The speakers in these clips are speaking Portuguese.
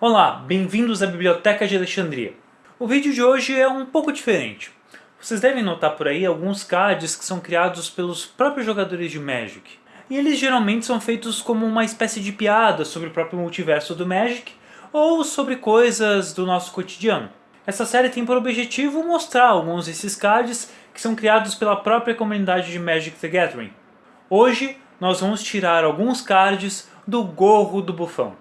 Olá, bem-vindos à Biblioteca de Alexandria. O vídeo de hoje é um pouco diferente. Vocês devem notar por aí alguns cards que são criados pelos próprios jogadores de Magic. E eles geralmente são feitos como uma espécie de piada sobre o próprio multiverso do Magic ou sobre coisas do nosso cotidiano. Essa série tem por objetivo mostrar alguns desses cards que são criados pela própria comunidade de Magic the Gathering. Hoje nós vamos tirar alguns cards do gorro do bufão.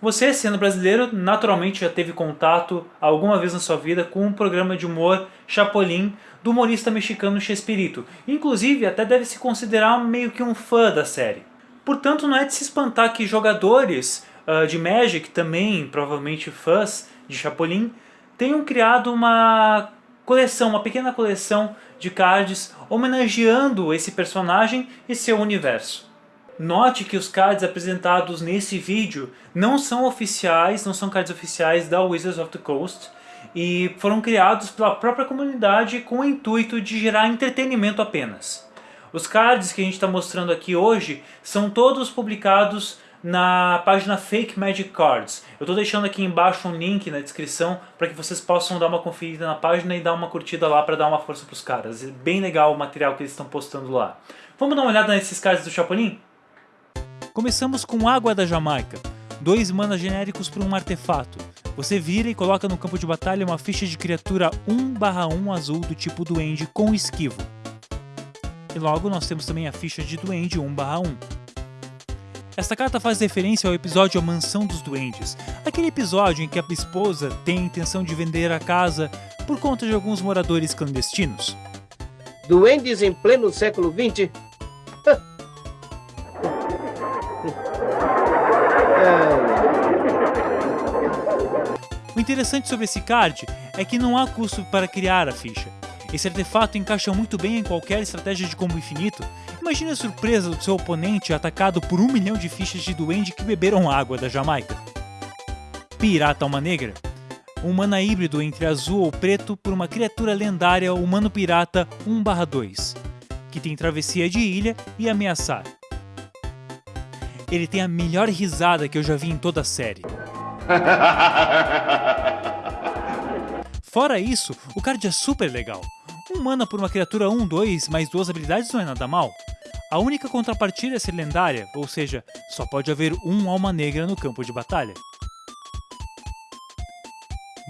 Você, sendo brasileiro, naturalmente já teve contato alguma vez na sua vida com um programa de humor Chapolin do humorista mexicano Chespirito. Inclusive, até deve se considerar meio que um fã da série. Portanto, não é de se espantar que jogadores uh, de Magic, também provavelmente fãs de Chapolin, tenham criado uma coleção, uma pequena coleção de cards homenageando esse personagem e seu universo. Note que os cards apresentados nesse vídeo não são oficiais, não são cards oficiais da Wizards of the Coast e foram criados pela própria comunidade com o intuito de gerar entretenimento apenas. Os cards que a gente está mostrando aqui hoje são todos publicados na página Fake Magic Cards. Eu estou deixando aqui embaixo um link na descrição para que vocês possam dar uma conferida na página e dar uma curtida lá para dar uma força para os caras. É bem legal o material que eles estão postando lá. Vamos dar uma olhada nesses cards do Chapolin? Começamos com Água da Jamaica, dois manas genéricos por um artefato. Você vira e coloca no campo de batalha uma ficha de criatura 1/1 azul do tipo Duende com esquivo. E logo nós temos também a ficha de Duende 1/1. Esta carta faz referência ao episódio A Mansão dos Duendes, aquele episódio em que a esposa tem a intenção de vender a casa por conta de alguns moradores clandestinos. Duendes em pleno século XX O interessante sobre esse card é que não há custo para criar a ficha. Esse artefato encaixa muito bem em qualquer estratégia de combo infinito. Imagine a surpresa do seu oponente atacado por um milhão de fichas de duende que beberam água da Jamaica. Pirata Alma Negra um mana híbrido entre azul ou preto por uma criatura lendária humano pirata 1/2, que tem travessia de ilha e ameaçar. Ele tem a melhor risada que eu já vi em toda a série. Fora isso, o card é super legal. Um mana por uma criatura 1-2 mais duas habilidades não é nada mal. A única contrapartida é ser lendária, ou seja, só pode haver um alma negra no campo de batalha.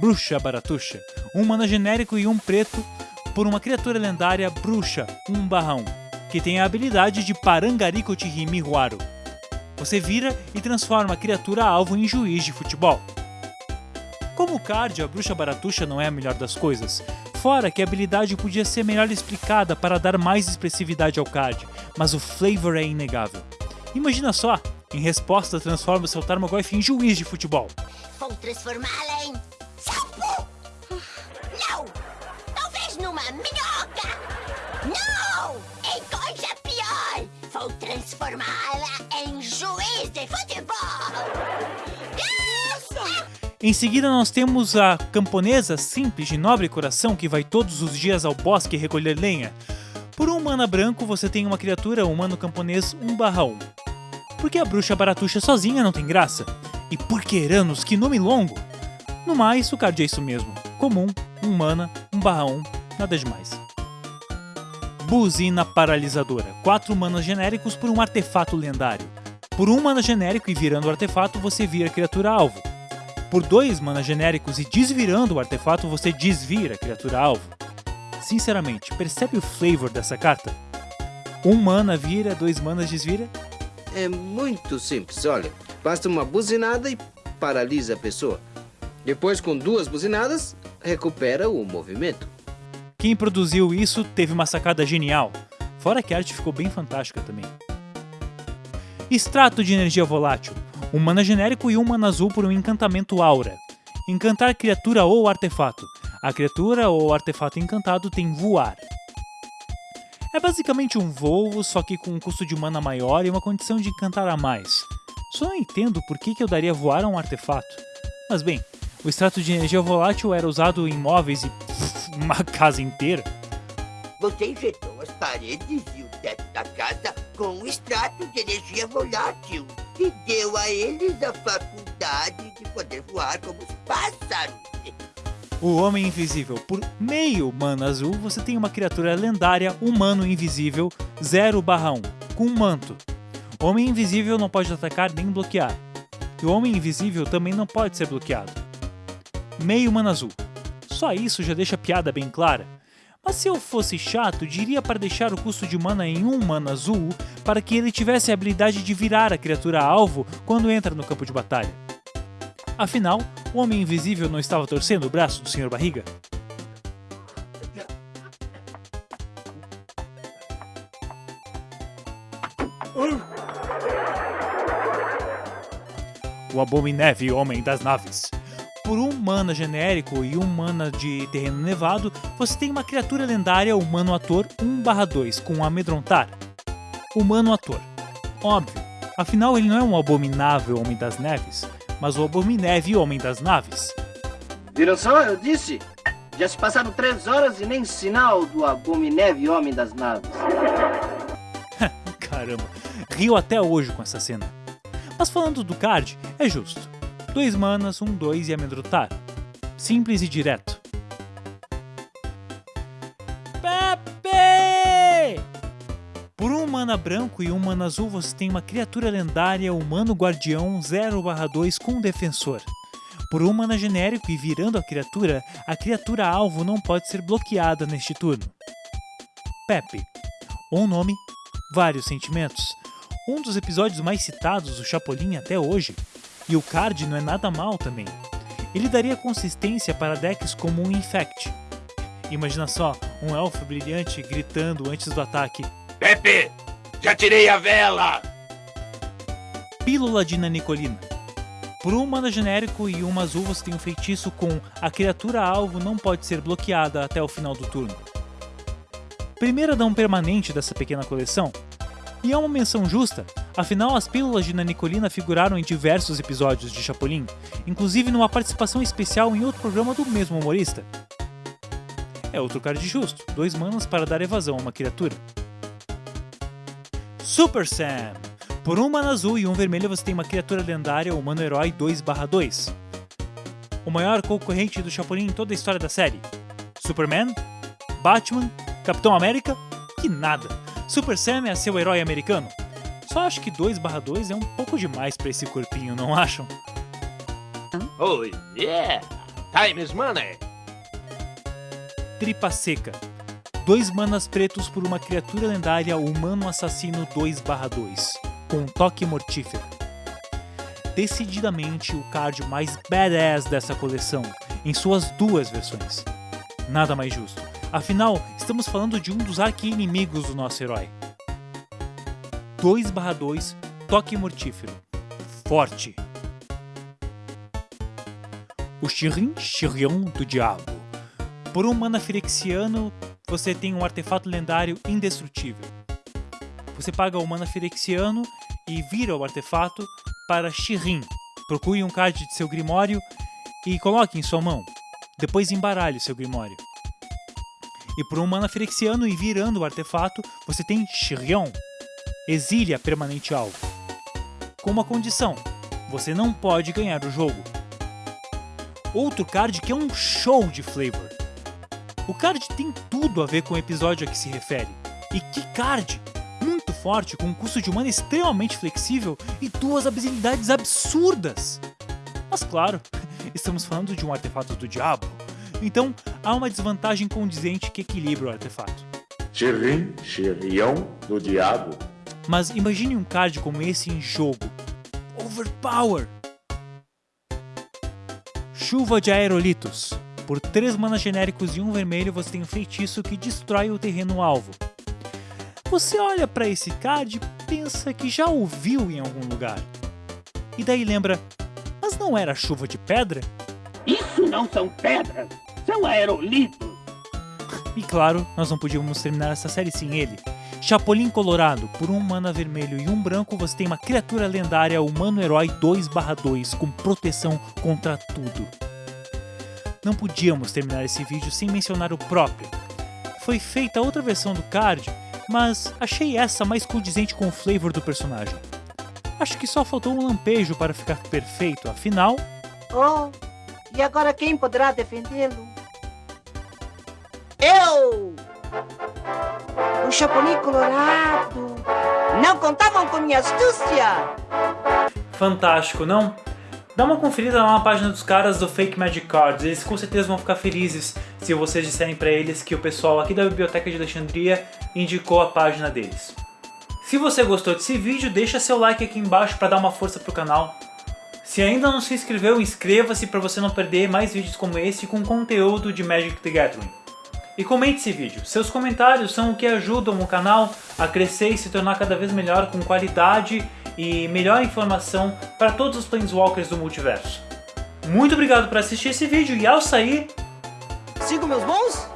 Bruxa Baratuxa, um mana genérico e um preto por uma criatura lendária Bruxa 1/1, que tem a habilidade de Chihimihuaru, você vira e transforma a criatura alvo em juiz de futebol. Como card, a bruxa baratuxa não é a melhor das coisas, fora que a habilidade podia ser melhor explicada para dar mais expressividade ao card, mas o flavor é inegável. Imagina só, em resposta transforma seu Tarmogoyf em juiz de futebol. Vou transformá-la Em seguida nós temos a camponesa simples de nobre coração que vai todos os dias ao bosque recolher lenha. Por um mana branco você tem uma criatura humano camponês 1/1. Porque a bruxa baratuxa sozinha não tem graça. E por que Eranos, que nome longo! No mais, o card é isso mesmo. Comum, 1 mana, 1/1, nada demais. Buzina Paralisadora, 4 manas genéricos por um artefato lendário. Por um mana genérico e virando o artefato, você vira a criatura alvo. Por dois mana genéricos e desvirando o artefato, você desvira a criatura alvo. Sinceramente, percebe o flavor dessa carta? Um mana vira, dois manas desvira? É muito simples, olha. Basta uma buzinada e paralisa a pessoa. Depois, com duas buzinadas, recupera o movimento. Quem produziu isso teve uma sacada genial. Fora que a arte ficou bem fantástica também. Extrato de energia volátil. Um mana genérico e um mana azul por um encantamento aura. Encantar criatura ou artefato. A criatura ou artefato encantado tem voar. É basicamente um voo, só que com um custo de mana maior e uma condição de encantar a mais. Só não entendo por que, eu daria voar a um artefato. Mas bem, o extrato de energia volátil era usado em móveis e Uma casa inteira? Você injetou as paredes e o teto da casa com um extrato de energia volátil e deu a eles a faculdade de poder voar como os pássaros. O Homem Invisível. Por meio mana azul, você tem uma criatura lendária, humano invisível, 0/1, com um manto. O Homem Invisível não pode atacar nem bloquear. E o Homem Invisível também não pode ser bloqueado. Meio mana azul. Só isso já deixa a piada bem clara. Mas se eu fosse chato, diria para deixar o custo de mana em um mana azul para que ele tivesse a habilidade de virar a criatura alvo quando entra no campo de batalha. Afinal, o Homem Invisível não estava torcendo o braço do Sr. Barriga? O Abominével Homem das Naves. Por um mana genérico e um mana de terreno nevado, você tem uma criatura lendária humano ator 1/2 com amedrontar. Humano ator. Óbvio, afinal ele não é um abominável Homem das Neves, mas o Abominével Homem das Naves. Viram só? Eu disse. Já se passaram três horas e nem sinal do abominével homem das naves. Caramba, rio até hoje com essa cena. Mas falando do card, é justo. Dois manas, um dois e amedrontar. Simples e direto. Pepe! Por um mana branco e um mana azul, você tem uma criatura lendária, humano guardião 0/2 com defensor. Por um mana genérico e virando a criatura, a criatura alvo não pode ser bloqueada neste turno. Pepe. Um nome, vários sentimentos. Um dos episódios mais citados do Chapolin até hoje. E o card não é nada mal também. Ele daria consistência para decks como um Infect. Imagina só, um elfo brilhante gritando antes do ataque: Pepe, já tirei a vela! Pílula de Nanicolina. Por um mana genérico e uma azul você tem um feitiço com a criatura alvo não pode ser bloqueada até o final do turno. Primeira dão permanente dessa pequena coleção. E é uma menção justa, afinal as pílulas de Nanicolina figuraram em diversos episódios de Chapolin, inclusive numa participação especial em outro programa do mesmo humorista. É outro card justo, dois manas para dar evasão a uma criatura. Super Sam! Por um mana azul e um vermelho você tem uma criatura lendária humano herói 2/2. O maior concorrente do Chapolin em toda a história da série. Superman? Batman? Capitão América? Que nada! Super Sam é seu herói americano. Só acho que 2/2 é um pouco demais para esse corpinho, não acham? Oh yeah! Time is money! Tripa Seca. Dois manas pretos por uma criatura lendária humano assassino 2/2, com um toque mortífero. Decididamente o card mais badass dessa coleção, em suas duas versões. Nada mais justo. Afinal, estamos falando de um dos arqui-inimigos do nosso herói. 2/2, toque mortífero. Forte. O Shirin Shirion do Diabo. Por um mana firexiano, você tem um artefato lendário indestrutível. Você paga o mana firexiano e vira o artefato para Shirin. Procure um card de seu grimório e coloque em sua mão. Depois embaralhe seu grimório. E por um mana firexiano e virando o artefato, você tem Shirion. Exile a permanente alvo. Com uma condição: você não pode ganhar o jogo. Outro card que é um show de flavor. O card tem tudo a ver com o episódio a que se refere. E que card! Muito forte, com um custo de mana extremamente flexível e duas habilidades absurdas! Mas claro, estamos falando de um artefato do diabo, então há uma desvantagem condizente que equilibra o artefato. Chirin, Chirion do Diabo. Mas imagine um card como esse em jogo. Overpower! Chuva de Aerolitos. Por 3 manas genéricos e um vermelho, você tem um feitiço que destrói o terreno alvo. Você olha para esse card e pensa que já ouviu em algum lugar. E daí lembra, mas não era chuva de pedra? Isso não são pedras, são aerolitos. E claro, nós não podíamos terminar essa série sem ele. Chapolin Colorado, por um mana vermelho e um branco, você tem uma criatura lendária humano herói 2/2 com proteção contra tudo. não podíamos terminar esse vídeo sem mencionar o próprio. Foi feita outra versão do card, mas achei essa mais condizente com o flavor do personagem. Acho que só faltou um lampejo para ficar perfeito, afinal... Oh, e agora quem poderá defendê-lo? O Chapolin Colorado! Não contavam com minha astúcia! Fantástico, não? Dá uma conferida lá na página dos caras do Fake Magic Cards, eles com certeza vão ficar felizes se vocês disserem pra eles que o pessoal aqui da Biblioteca de Alexandria indicou a página deles. Se você gostou desse vídeo, deixa seu like aqui embaixo para dar uma força pro canal. Se ainda não se inscreveu, inscreva-se para você não perder mais vídeos como esse com conteúdo de Magic the Gathering. E comente esse vídeo, seus comentários são o que ajudam o canal a crescer e se tornar cada vez melhor com qualidade e melhor informação para todos os Planeswalkers do multiverso. Muito obrigado por assistir esse vídeo e ao sair... Siga meus bons?